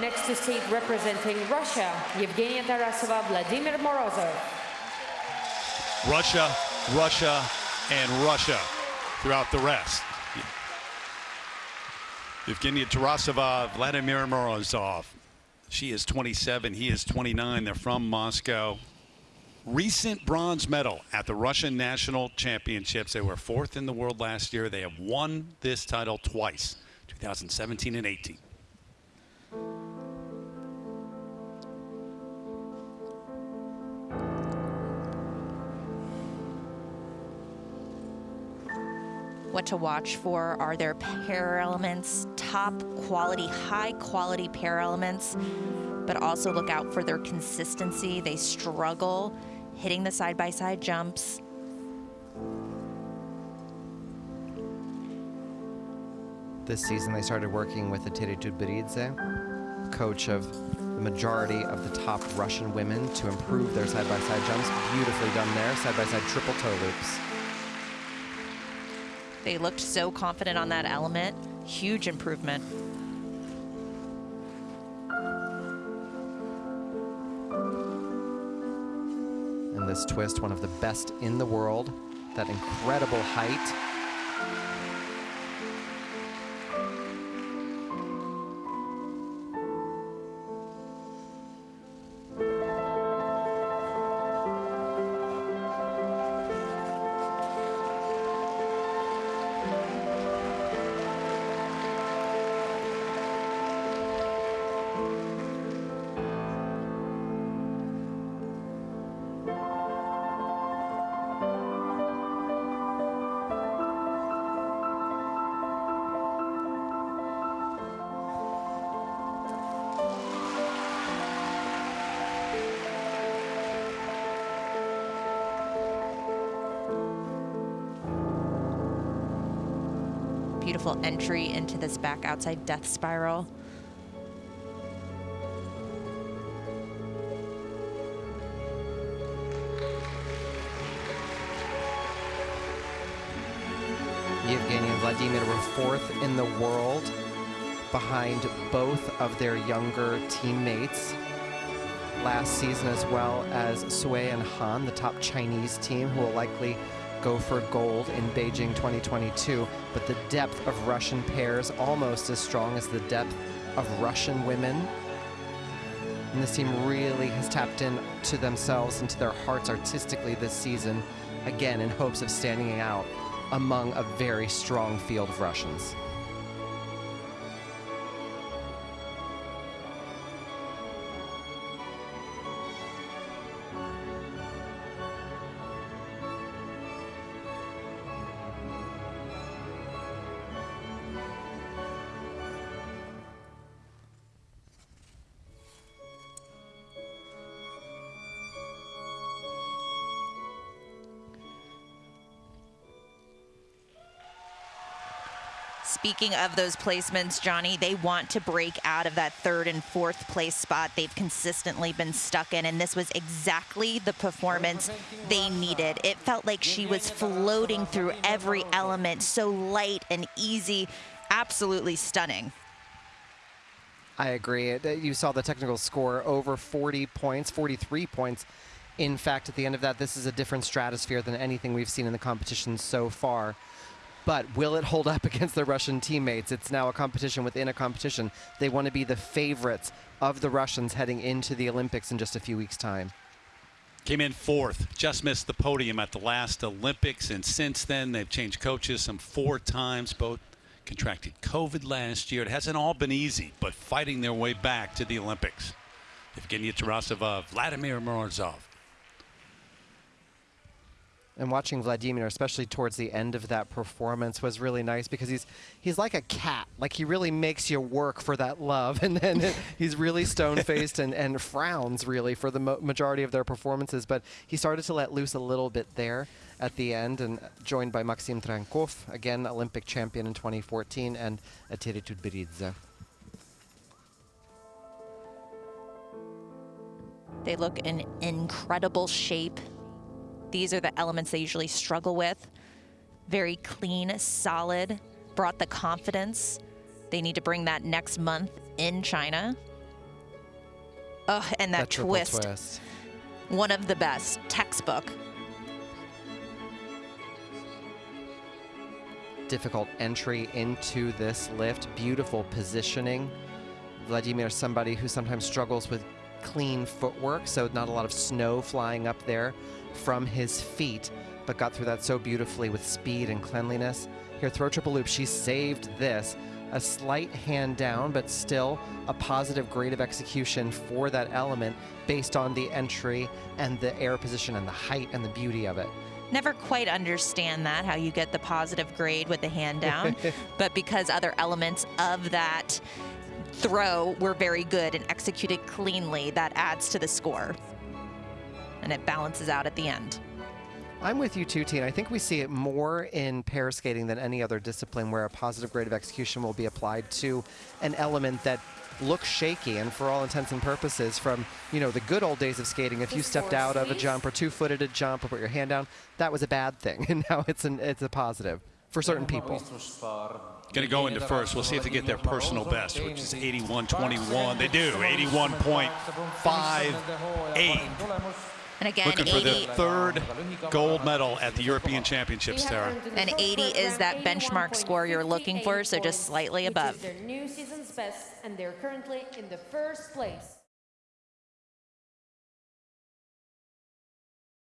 Next to state representing Russia, Yevgenia Tarasova, Vladimir Morozov. Russia, Russia, and Russia throughout the rest. Evgenia Tarasova, Vladimir Morozov. She is 27, he is 29. They're from Moscow. Recent bronze medal at the Russian National Championships. They were fourth in the world last year. They have won this title twice, 2017 and 18. What to watch for are their pair elements, top quality, high quality pair elements, but also look out for their consistency. They struggle hitting the side-by-side -side jumps. This season they started working with the Eteri Tutberidze, coach of the majority of the top Russian women to improve their side-by-side -side jumps. Beautifully done there, side-by-side -side triple toe loops. They looked so confident on that element. Huge improvement. And this twist, one of the best in the world. That incredible height. Beautiful entry into this back outside death spiral. Yevgeny and Vladimir were fourth in the world behind both of their younger teammates last season as well as Sui and Han, the top Chinese team who will likely go for gold in Beijing 2022, but the depth of Russian pairs almost as strong as the depth of Russian women. And this team really has tapped into themselves, into their hearts artistically this season, again in hopes of standing out among a very strong field of Russians. Speaking of those placements, Johnny, they want to break out of that third and fourth place spot they've consistently been stuck in, and this was exactly the performance they needed. It felt like she was floating through every element, so light and easy, absolutely stunning. I agree. Uh, you saw the technical score over 40 points, 43 points. In fact, at the end of that, this is a different stratosphere than anything we've seen in the competition so far. But will it hold up against their Russian teammates? It's now a competition within a competition. They want to be the favorites of the Russians heading into the Olympics in just a few weeks' time. Came in fourth, just missed the podium at the last Olympics, and since then they've changed coaches some four times. Both contracted COVID last year. It hasn't all been easy, but fighting their way back to the Olympics. Evgenia Tarasova, Vladimir Morozov, and watching Vladimir, especially towards the end of that performance, was really nice because he's he's like a cat. Like he really makes you work for that love, and then he's really stone-faced and, and frowns really for the majority of their performances. But he started to let loose a little bit there at the end, and uh, joined by Maxim Trankov, again Olympic champion in 2014, and Eteri Tutberidze. They look in incredible shape these are the elements they usually struggle with. Very clean, solid, brought the confidence. They need to bring that next month in China. Oh, and that, triple twist, twist. one of the best, textbook. difficult entry into this lift. Beautiful positioning. Vladimir, somebody who sometimes struggles with clean footwork, so not a lot of snow flying up there from his feet, but got through that so beautifully with speed and cleanliness. Here, throw triple loop. She saved this. A slight hand down, but still a positive grade of execution for that element based on the entry and the air position and the height and the beauty of it. Never quite understand that, how you get the positive grade with the hand down. but because other elements of that throw were very good and executed cleanly, that adds to the score. And it balances out at the end. I'm with you too, Tina. I think we see it more in pair skating than any other discipline where a positive grade of execution will be applied to an element that looks shaky and for all intents and purposes from you know the good old days of skating if you stepped out of a jump or two-footed a jump or put your hand down that was a bad thing and now it's an it's a positive for certain people Going to go into first. We'll see if they get their personal best, which is 81.21. They do, 81.58. And again, Looking for 80, the third gold medal at the European Championships, Tara. and 80 is that benchmark score you're looking for, so just slightly above. Their new season's best, and they're currently in the first place.